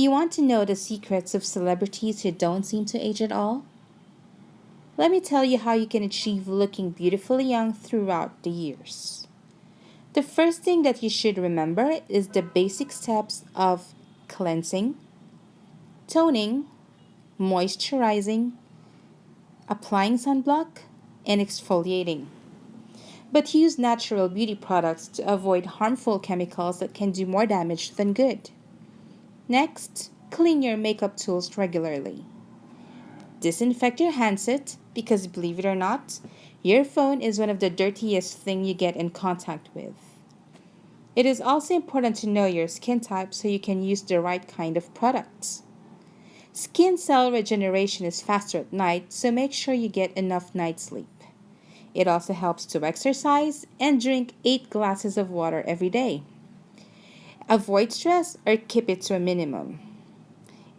you want to know the secrets of celebrities who don't seem to age at all? Let me tell you how you can achieve looking beautifully young throughout the years. The first thing that you should remember is the basic steps of cleansing, toning, moisturizing, applying sunblock, and exfoliating. But use natural beauty products to avoid harmful chemicals that can do more damage than good. Next, clean your makeup tools regularly. Disinfect your handset because believe it or not, your phone is one of the dirtiest thing you get in contact with. It is also important to know your skin type so you can use the right kind of products. Skin cell regeneration is faster at night, so make sure you get enough night sleep. It also helps to exercise and drink 8 glasses of water every day. Avoid stress or keep it to a minimum.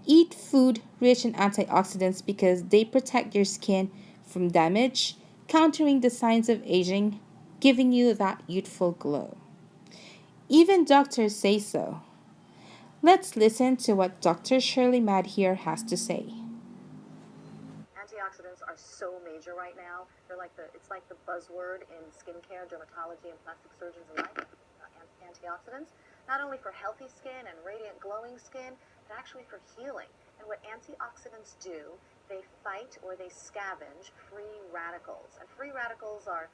Eat food rich in antioxidants because they protect your skin from damage, countering the signs of aging, giving you that youthful glow. Even doctors say so. Let's listen to what Dr. Shirley Madhère has to say. Antioxidants are so major right now. They're like the it's like the buzzword in skincare, dermatology, and plastic surgeons alike. Uh, antioxidants not only for healthy skin and radiant glowing skin, but actually for healing. And what antioxidants do, they fight or they scavenge free radicals. And free radicals are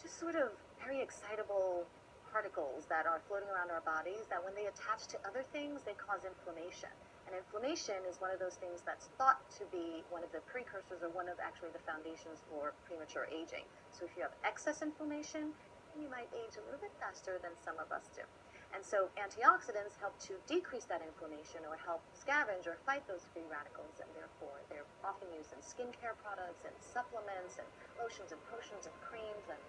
just sort of very excitable particles that are floating around our bodies that when they attach to other things, they cause inflammation. And inflammation is one of those things that's thought to be one of the precursors or one of actually the foundations for premature aging. So if you have excess inflammation, you might age a little bit faster than some of us do. And so antioxidants help to decrease that inflammation or help scavenge or fight those free radicals, and therefore they're often used in skincare products and supplements and lotions and potions and creams, and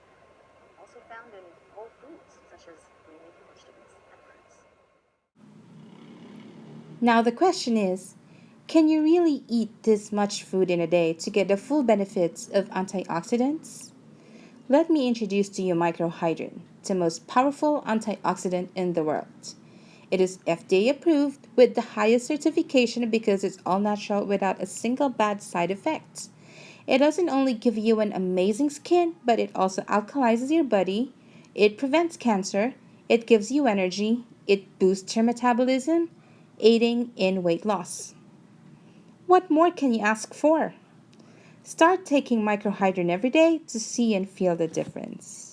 also found in whole foods such as green leafy vegetables and fruits. Now the question is, can you really eat this much food in a day to get the full benefits of antioxidants? Let me introduce to you microhydrin, the most powerful antioxidant in the world. It is FDA approved with the highest certification because it's all natural without a single bad side effect. It doesn't only give you an amazing skin, but it also alkalizes your body, it prevents cancer, it gives you energy, it boosts your metabolism, aiding in weight loss. What more can you ask for? Start taking microhydrin every day to see and feel the difference.